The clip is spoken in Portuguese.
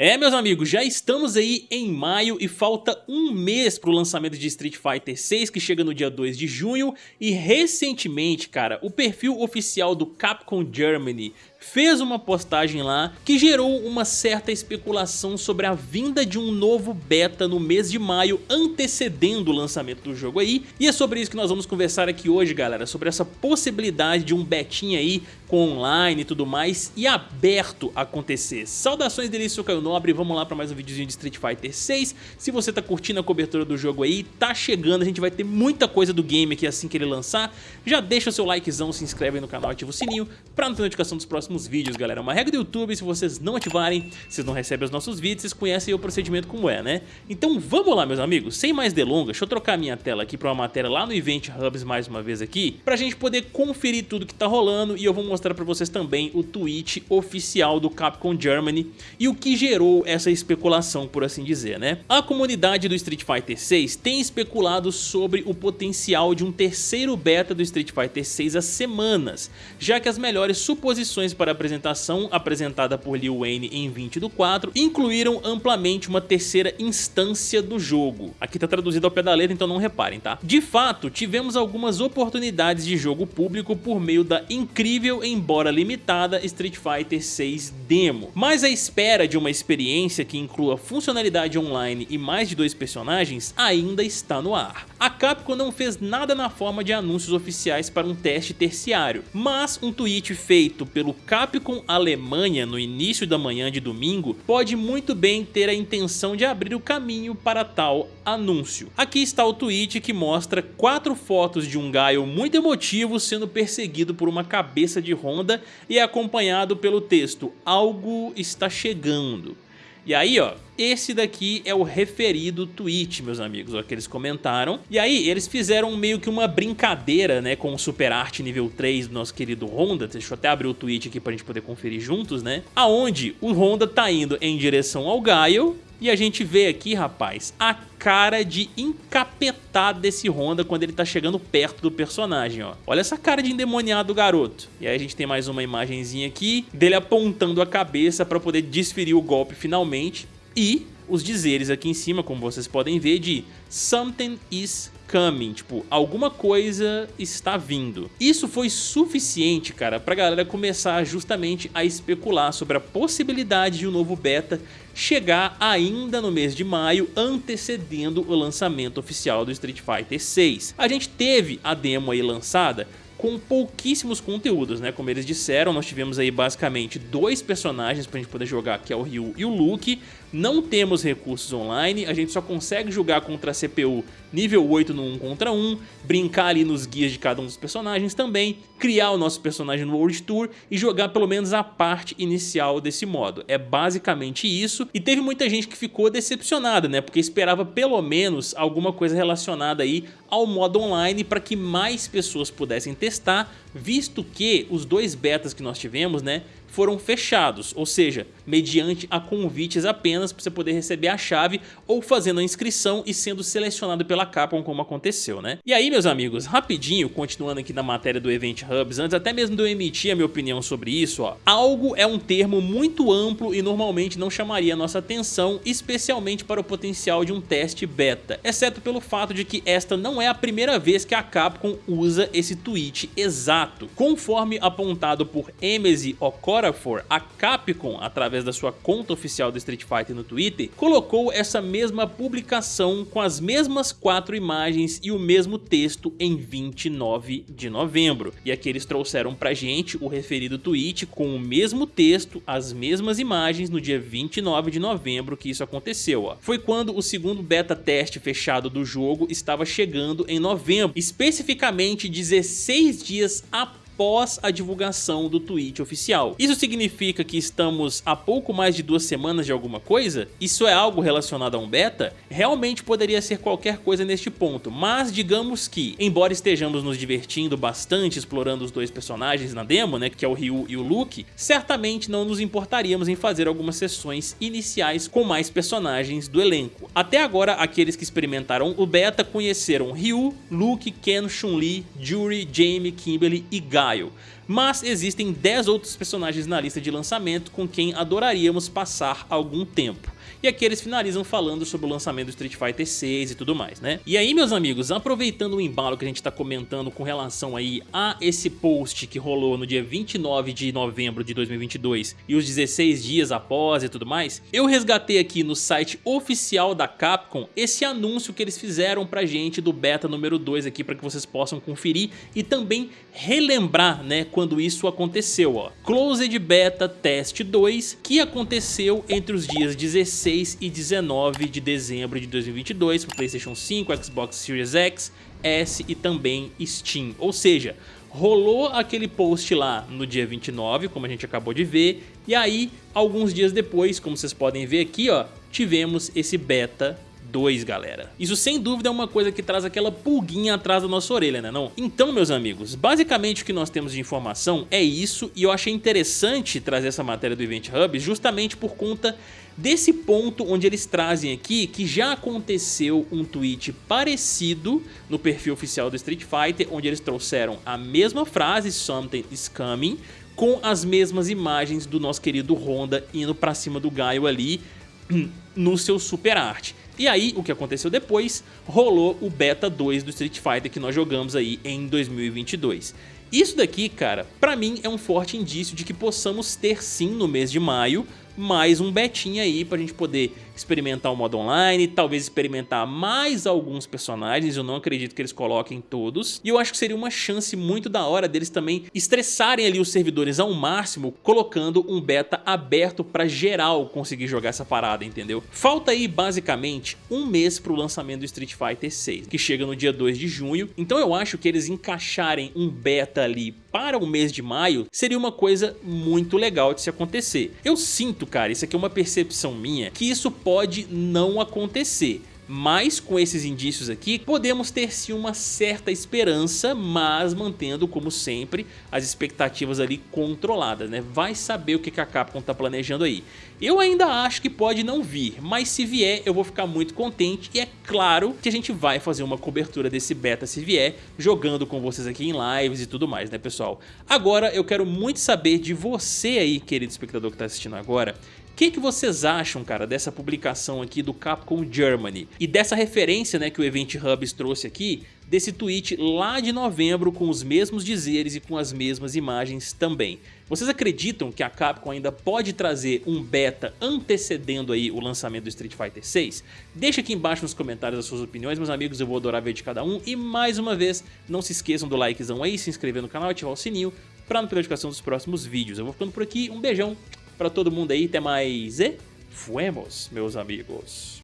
É, meus amigos, já estamos aí em maio e falta um mês pro lançamento de Street Fighter 6, que chega no dia 2 de junho, e recentemente, cara, o perfil oficial do Capcom Germany fez uma postagem lá que gerou uma certa especulação sobre a vinda de um novo beta no mês de maio, antecedendo o lançamento do jogo aí, e é sobre isso que nós vamos conversar aqui hoje, galera, sobre essa possibilidade de um betinha aí com online e tudo mais, e aberto acontecer. Saudações delícia, sou Caio Nobre, vamos lá para mais um videozinho de Street Fighter 6, se você tá curtindo a cobertura do jogo aí, tá chegando, a gente vai ter muita coisa do game aqui assim que ele lançar, já deixa o seu likezão, se inscreve aí no canal, ativa o sininho para não ter notificação dos próximos próximos vídeos, galera. Uma regra do YouTube, se vocês não ativarem, vocês não recebem os nossos vídeos, vocês conhecem o procedimento como é, né? Então vamos lá, meus amigos, sem mais delongas, deixa eu trocar minha tela aqui para uma matéria lá no Event Hubs mais uma vez aqui, pra gente poder conferir tudo que tá rolando e eu vou mostrar pra vocês também o tweet oficial do Capcom Germany e o que gerou essa especulação, por assim dizer, né? A comunidade do Street Fighter 6 tem especulado sobre o potencial de um terceiro beta do Street Fighter 6 há semanas, já que as melhores suposições para a apresentação apresentada por Lil Wayne em 20 do 4 incluíram amplamente uma terceira instância do jogo. Aqui tá traduzido ao pé da letra, então não reparem, tá? De fato, tivemos algumas oportunidades de jogo público por meio da incrível, embora limitada, Street Fighter 6 Demo. Mas a espera de uma experiência que inclua funcionalidade online e mais de dois personagens ainda está no ar. A Capcom não fez nada na forma de anúncios oficiais para um teste terciário, mas um tweet feito pelo Capcom Alemanha no início da manhã de domingo pode muito bem ter a intenção de abrir o caminho para tal anúncio. Aqui está o tweet que mostra quatro fotos de um Gaio muito emotivo sendo perseguido por uma cabeça de Honda e é acompanhado pelo texto Algo está chegando. E aí, ó, esse daqui é o referido tweet, meus amigos, ó, que eles comentaram. E aí, eles fizeram meio que uma brincadeira, né, com o Super Art nível 3 do nosso querido Honda. Deixa eu até abrir o tweet aqui pra gente poder conferir juntos, né? Aonde o Honda tá indo em direção ao Gaio, e a gente vê aqui, rapaz, a cara de encapetado desse Honda quando ele tá chegando perto do personagem, ó. Olha essa cara de endemoniado do garoto. E aí a gente tem mais uma imagenzinha aqui dele apontando a cabeça para poder desferir o golpe finalmente. E os dizeres aqui em cima, como vocês podem ver, de Something is coming, tipo, alguma coisa está vindo. Isso foi suficiente, cara, pra galera começar justamente a especular sobre a possibilidade de um novo beta chegar ainda no mês de maio, antecedendo o lançamento oficial do Street Fighter 6. A gente teve a demo aí lançada com pouquíssimos conteúdos, né? Como eles disseram, nós tivemos aí basicamente dois personagens pra gente poder jogar, que é o Ryu e o Luke. Não temos recursos online, a gente só consegue jogar contra a CPU nível 8 no 1 contra 1, brincar ali nos guias de cada um dos personagens também, criar o nosso personagem no World Tour e jogar pelo menos a parte inicial desse modo. É basicamente isso, e teve muita gente que ficou decepcionada, né? Porque esperava pelo menos alguma coisa relacionada aí ao modo online para que mais pessoas pudessem testar, visto que os dois betas que nós tivemos, né, foram fechados, ou seja, mediante a convites apenas para você poder receber a chave ou fazendo a inscrição e sendo selecionado pela Capcom como aconteceu, né? E aí, meus amigos, rapidinho, continuando aqui na matéria do Event Hubs, antes até mesmo de eu emitir a minha opinião sobre isso, ó, algo é um termo muito amplo e normalmente não chamaria a nossa atenção, especialmente para o potencial de um teste beta, exceto pelo fato de que esta não é a primeira vez que a Capcom usa esse tweet exato. Conforme apontado por Emezi Okora Okafor, a Capcom, através da sua conta oficial do Street Fighter no Twitter, colocou essa mesma publicação com as mesmas quatro imagens e o mesmo texto em 29 de novembro. E aqui eles trouxeram pra gente o referido tweet com o mesmo texto, as mesmas imagens no dia 29 de novembro que isso aconteceu. Ó. Foi quando o segundo beta teste fechado do jogo estava chegando em novembro, especificamente 16 dias após após a divulgação do tweet oficial. Isso significa que estamos a pouco mais de duas semanas de alguma coisa? Isso é algo relacionado a um beta? Realmente poderia ser qualquer coisa neste ponto, mas digamos que, embora estejamos nos divertindo bastante explorando os dois personagens na demo, né, que é o Ryu e o Luke, certamente não nos importaríamos em fazer algumas sessões iniciais com mais personagens do elenco. Até agora, aqueles que experimentaram o beta conheceram Ryu, Luke, Ken, Chun-Li, Jury, Jamie, Kimberly e Mas existem 10 outros personagens na lista de lançamento com quem adoraríamos passar algum tempo. E aqui eles finalizam falando sobre o lançamento do Street Fighter 6 e tudo mais, né? E aí, meus amigos, aproveitando o embalo que a gente tá comentando com relação aí a esse post que rolou no dia 29 de novembro de 2022 e os 16 dias após e tudo mais, eu resgatei aqui no site oficial da Capcom esse anúncio que eles fizeram pra gente do beta número 2 aqui para que vocês possam conferir e também relembrar, né, quando isso aconteceu, ó. Closed Beta Test 2, que aconteceu entre os dias 16 16 e 19 de dezembro de 2022 para Playstation 5, Xbox Series X, S e também Steam. Ou seja, rolou aquele post lá no dia 29, como a gente acabou de ver, e aí alguns dias depois, como vocês podem ver aqui, ó, tivemos esse beta 2, galera. Isso sem dúvida é uma coisa que traz aquela pulguinha atrás da nossa orelha, né não? Então, meus amigos, basicamente o que nós temos de informação é isso e eu achei interessante trazer essa matéria do Event Hub justamente por conta desse ponto onde eles trazem aqui que já aconteceu um tweet parecido no perfil oficial do Street Fighter, onde eles trouxeram a mesma frase, something is coming, com as mesmas imagens do nosso querido Honda indo pra cima do Gaio ali no seu super arte. E aí, o que aconteceu depois, rolou o Beta 2 do Street Fighter que nós jogamos aí em 2022. Isso daqui, cara, pra mim é um forte indício de que possamos ter sim no mês de maio mais um betinha aí pra gente poder experimentar o modo online, talvez experimentar mais alguns personagens, eu não acredito que eles coloquem todos, e eu acho que seria uma chance muito da hora deles também estressarem ali os servidores ao máximo, colocando um beta aberto pra geral conseguir jogar essa parada, entendeu? Falta aí basicamente um mês pro lançamento do Street Fighter 6, que chega no dia 2 de junho, então eu acho que eles encaixarem um beta ali para o mês de maio seria uma coisa muito legal de se acontecer. Eu sinto, cara, isso aqui é uma percepção minha, que isso pode não acontecer mas com esses indícios aqui podemos ter sim uma certa esperança, mas mantendo como sempre as expectativas ali controladas, né? Vai saber o que a Capcom tá planejando aí. Eu ainda acho que pode não vir, mas se vier eu vou ficar muito contente e é claro que a gente vai fazer uma cobertura desse beta se vier, jogando com vocês aqui em lives e tudo mais, né pessoal? Agora eu quero muito saber de você aí, querido espectador que tá assistindo agora, que, que vocês acham, cara, dessa publicação aqui do Capcom Germany? E dessa referência né, que o Event Hubs trouxe aqui, desse tweet lá de novembro com os mesmos dizeres e com as mesmas imagens também. Vocês acreditam que a Capcom ainda pode trazer um beta antecedendo aí o lançamento do Street Fighter 6? Deixa aqui embaixo nos comentários as suas opiniões, meus amigos, eu vou adorar ver de cada um. E mais uma vez, não se esqueçam do likezão aí, se inscrever no canal e ativar o sininho para não perder a notificação dos próximos vídeos. Eu vou ficando por aqui, um beijão, para todo mundo aí, até mais e fuemos, meus amigos.